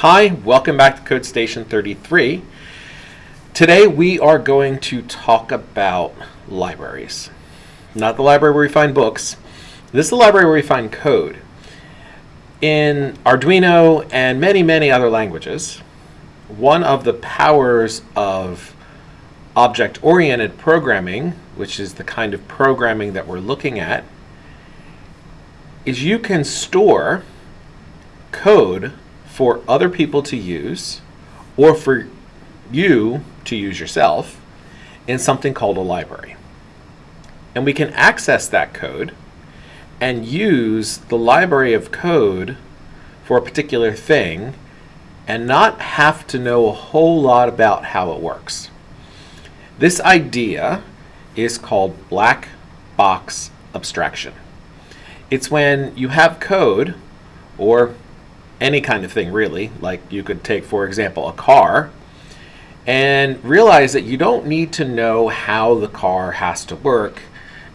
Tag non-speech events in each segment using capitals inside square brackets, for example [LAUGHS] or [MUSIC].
Hi, welcome back to Code Station 33. Today we are going to talk about libraries. Not the library where we find books. This is the library where we find code. In Arduino and many, many other languages, one of the powers of object-oriented programming, which is the kind of programming that we're looking at, is you can store code for other people to use or for you to use yourself in something called a library. And we can access that code and use the library of code for a particular thing and not have to know a whole lot about how it works. This idea is called black box abstraction. It's when you have code or any kind of thing really, like you could take, for example, a car, and realize that you don't need to know how the car has to work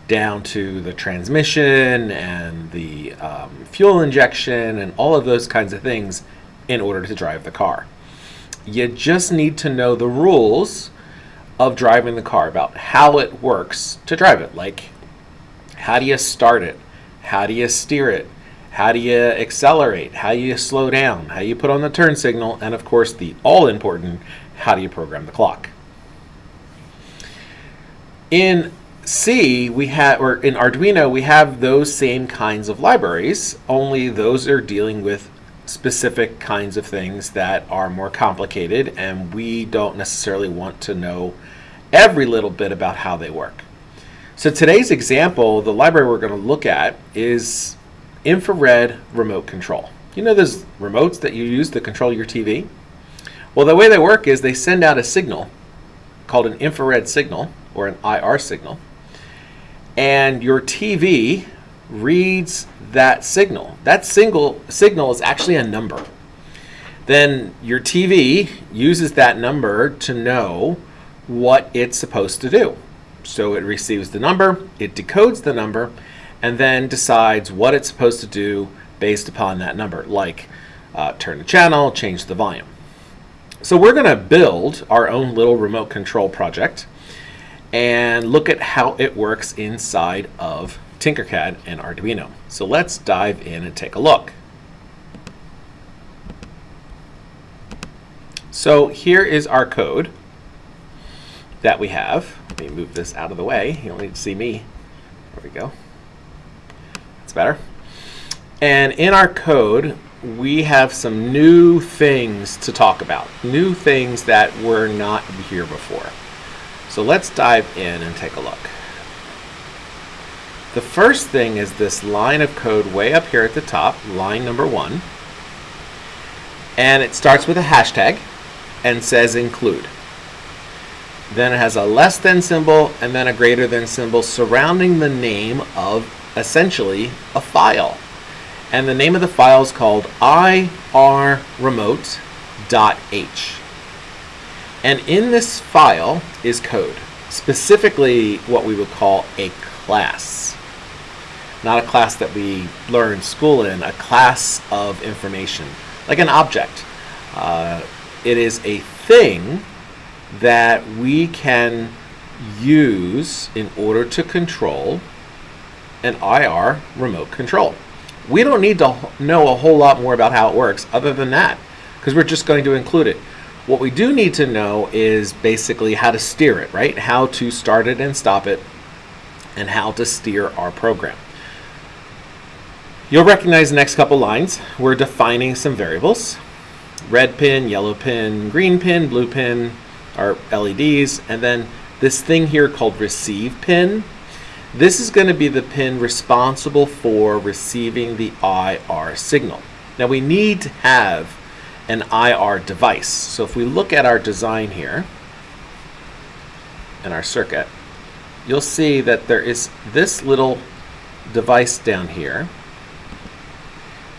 down to the transmission and the um, fuel injection and all of those kinds of things in order to drive the car. You just need to know the rules of driving the car, about how it works to drive it. Like, how do you start it? How do you steer it? How do you accelerate? How do you slow down? How do you put on the turn signal? And of course, the all important, how do you program the clock? In C, we have, or in Arduino, we have those same kinds of libraries, only those are dealing with specific kinds of things that are more complicated, and we don't necessarily want to know every little bit about how they work. So today's example, the library we're going to look at is infrared remote control. You know those remotes that you use to control your TV? Well, the way they work is they send out a signal called an infrared signal or an IR signal, and your TV reads that signal. That single signal is actually a number. Then your TV uses that number to know what it's supposed to do. So it receives the number, it decodes the number, and then decides what it's supposed to do based upon that number, like uh, turn the channel, change the volume. So we're going to build our own little remote control project and look at how it works inside of Tinkercad and Arduino. So let's dive in and take a look. So here is our code that we have. Let me move this out of the way. You don't need to see me. There we go better. And in our code, we have some new things to talk about, new things that were not here before. So let's dive in and take a look. The first thing is this line of code way up here at the top, line number one. And it starts with a hashtag and says include. Then it has a less than symbol and then a greater than symbol surrounding the name of essentially a file. And the name of the file is called irremote.h. And in this file is code, specifically what we would call a class. Not a class that we learn school in, a class of information, like an object. Uh, it is a thing that we can use in order to control an IR remote control. We don't need to know a whole lot more about how it works other than that, because we're just going to include it. What we do need to know is basically how to steer it, right? How to start it and stop it, and how to steer our program. You'll recognize the next couple lines. We're defining some variables. Red pin, yellow pin, green pin, blue pin are LEDs, and then this thing here called receive pin this is going to be the pin responsible for receiving the IR signal. Now we need to have an IR device. So if we look at our design here in our circuit, you'll see that there is this little device down here.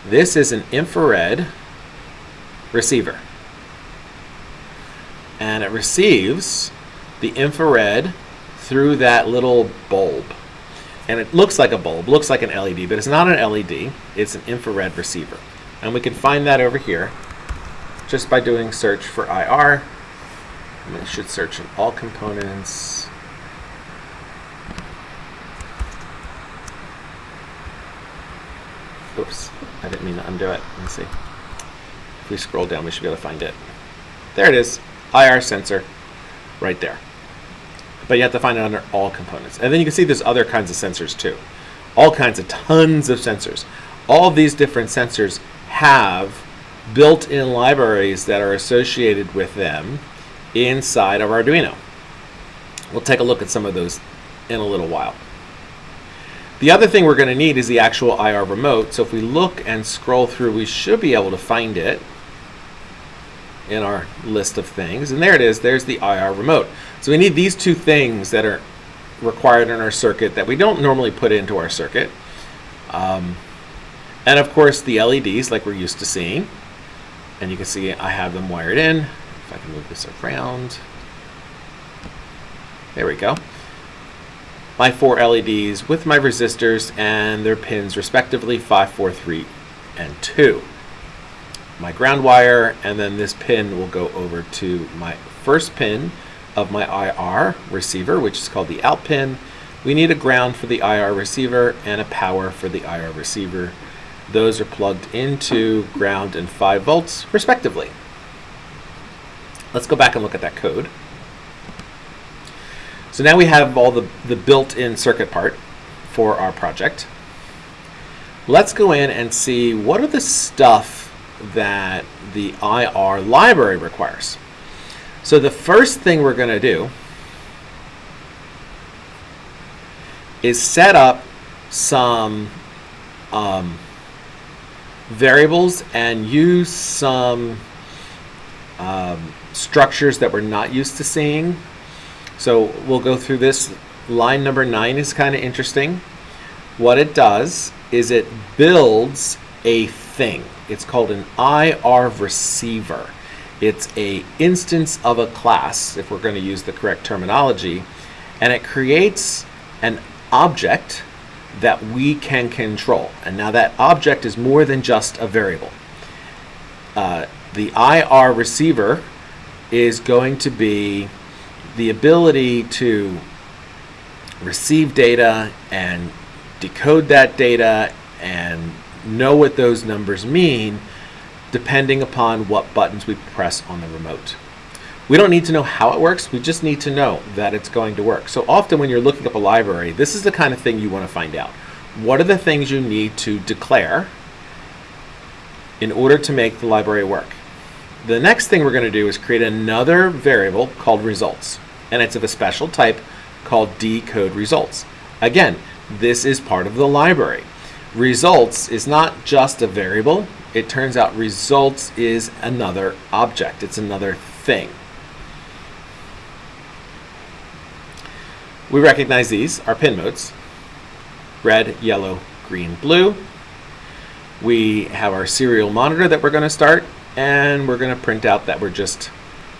This is an infrared receiver. And it receives the infrared through that little bulb and it looks like a bulb, looks like an LED, but it's not an LED, it's an infrared receiver. And we can find that over here just by doing search for IR. And it should search in all components. Oops, I didn't mean to undo it. Let me see. If we scroll down, we should be able to find it. There it is, IR sensor, right there. But you have to find it under all components. And then you can see there's other kinds of sensors too. All kinds of tons of sensors. All of these different sensors have built-in libraries that are associated with them inside of Arduino. We'll take a look at some of those in a little while. The other thing we're going to need is the actual IR remote. So if we look and scroll through, we should be able to find it in our list of things. And there it is. There's the IR remote. So we need these two things that are required in our circuit that we don't normally put into our circuit. Um, and of course the LEDs like we're used to seeing. And you can see I have them wired in. If I can move this around. There we go my four LEDs with my resistors and their pins respectively 5, 4, 3, and 2. My ground wire and then this pin will go over to my first pin of my IR receiver which is called the out pin. We need a ground for the IR receiver and a power for the IR receiver. Those are plugged into ground and 5 volts respectively. Let's go back and look at that code. So now we have all the, the built-in circuit part for our project. Let's go in and see what are the stuff that the IR library requires. So the first thing we're going to do is set up some um, variables and use some um, structures that we're not used to seeing so we'll go through this. Line number nine is kind of interesting. What it does is it builds a thing. It's called an IR receiver. It's a instance of a class, if we're going to use the correct terminology, and it creates an object that we can control. And now that object is more than just a variable. Uh, the IR receiver is going to be the ability to receive data and decode that data and know what those numbers mean depending upon what buttons we press on the remote. We don't need to know how it works, we just need to know that it's going to work. So often when you're looking up a library, this is the kind of thing you want to find out. What are the things you need to declare in order to make the library work? The next thing we're going to do is create another variable called results and it's of a special type called decode results. Again, this is part of the library. Results is not just a variable. It turns out results is another object. It's another thing. We recognize these, our pin modes. Red, yellow, green, blue. We have our serial monitor that we're going to start, and we're going to print out that we're just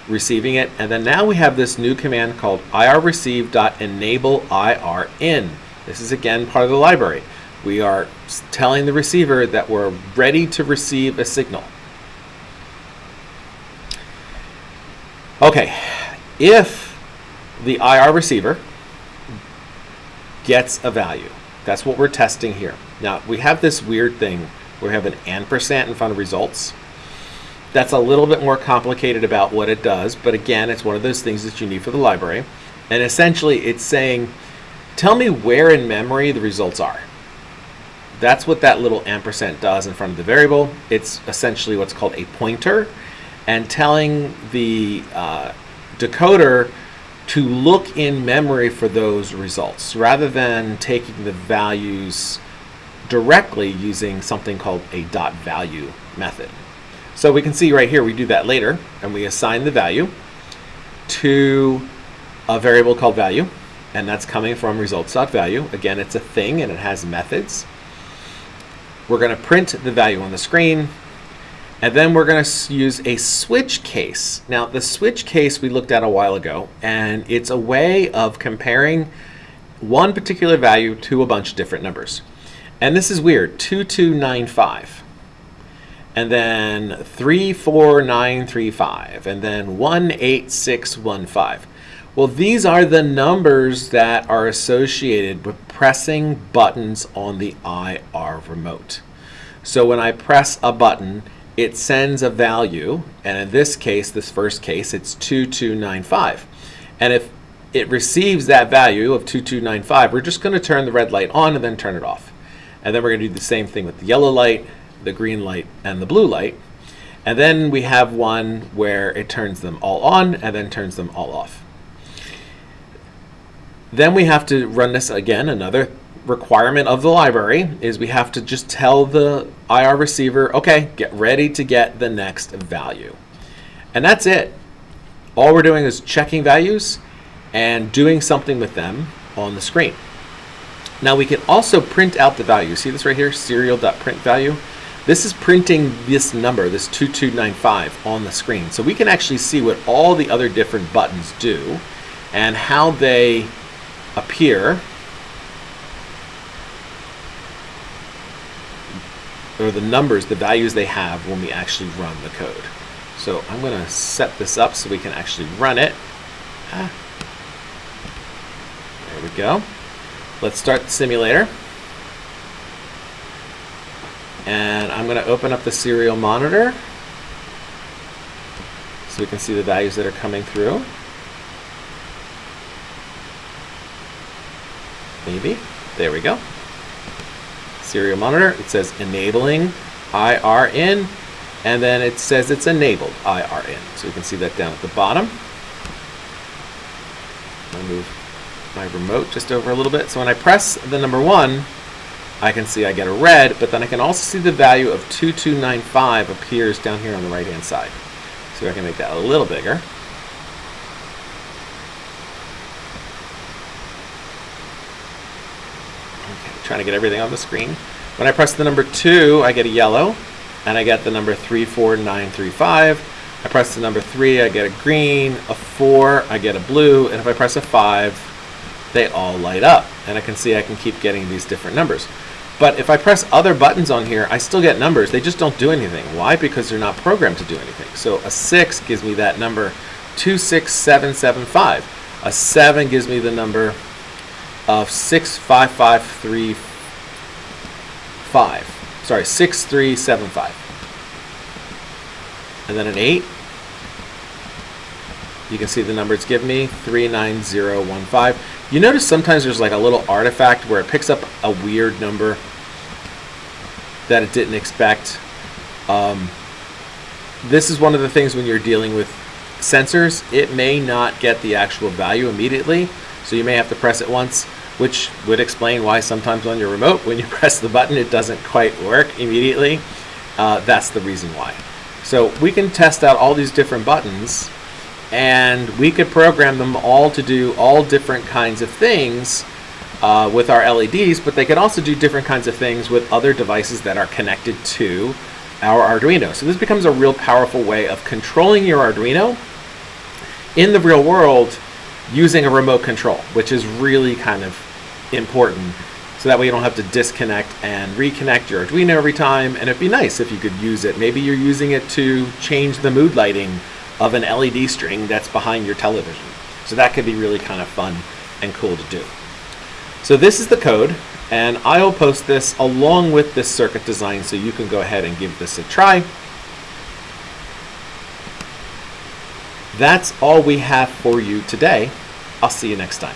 receiving it. And then now we have this new command called irreceive.enable IR in. This is again part of the library. We are telling the receiver that we're ready to receive a signal. Okay, if the IR receiver gets a value, that's what we're testing here. Now, we have this weird thing where we have an ampersand in front of results. That's a little bit more complicated about what it does, but again, it's one of those things that you need for the library. And essentially, it's saying, tell me where in memory the results are. That's what that little ampersand does in front of the variable. It's essentially what's called a pointer and telling the uh, decoder to look in memory for those results rather than taking the values directly using something called a dot value method. So we can see right here, we do that later, and we assign the value to a variable called value, and that's coming from results.value. Again, it's a thing, and it has methods. We're going to print the value on the screen, and then we're going to use a switch case. Now, the switch case we looked at a while ago, and it's a way of comparing one particular value to a bunch of different numbers. And this is weird, 2295. and then 34935, and then 18615. Well, these are the numbers that are associated with pressing buttons on the IR remote. So when I press a button, it sends a value, and in this case, this first case, it's 2295. And if it receives that value of 2295, we're just going to turn the red light on and then turn it off. And then we're going to do the same thing with the yellow light, the green light, and the blue light. And then we have one where it turns them all on and then turns them all off. Then we have to run this again. Another requirement of the library is we have to just tell the IR receiver, okay, get ready to get the next value. And that's it. All we're doing is checking values and doing something with them on the screen. Now we can also print out the value. See this right here, serial.print value? This is printing this number, this 2295 on the screen. So we can actually see what all the other different buttons do and how they appear or the numbers, the values they have when we actually run the code. So I'm going to set this up so we can actually run it. Ah. There we go. Let's start the simulator. And I'm going to open up the serial monitor so we can see the values that are coming through. Maybe. There we go. Serial monitor. It says enabling IRN, and then it says it's enabled IRN. So we can see that down at the bottom. I'll move my remote just over a little bit. So when I press the number one, I can see I get a red, but then I can also see the value of 2295 appears down here on the right hand side. So I can make that a little bigger. Trying to get everything on the screen. When I press the number 2, I get a yellow, and I get the number 34935. I press the number 3, I get a green, a 4, I get a blue, and if I press a 5, they all light up. And I can see I can keep getting these different numbers. But if I press other buttons on here, I still get numbers. They just don't do anything. Why? Because they're not programmed to do anything. So a 6 gives me that number 26775. A 7 gives me the number of 65535. Sorry, 6375. And then an 8. You can see the number it's me, 39015. You notice sometimes there's like a little artifact where it picks up a weird number that it didn't expect. Um, this is one of the things when you're dealing with sensors, it may not get the actual value immediately, so you may have to press it once which would explain why sometimes on your remote, when you [LAUGHS] press the button, it doesn't quite work immediately. Uh, that's the reason why. So we can test out all these different buttons and we could program them all to do all different kinds of things uh, with our LEDs, but they could also do different kinds of things with other devices that are connected to our Arduino. So this becomes a real powerful way of controlling your Arduino in the real world using a remote control, which is really kind of important so that way you don't have to disconnect and reconnect your Arduino every time and it'd be nice if you could use it. Maybe you're using it to change the mood lighting of an LED string that's behind your television. So that could be really kind of fun and cool to do. So this is the code and I'll post this along with this circuit design so you can go ahead and give this a try. That's all we have for you today. I'll see you next time.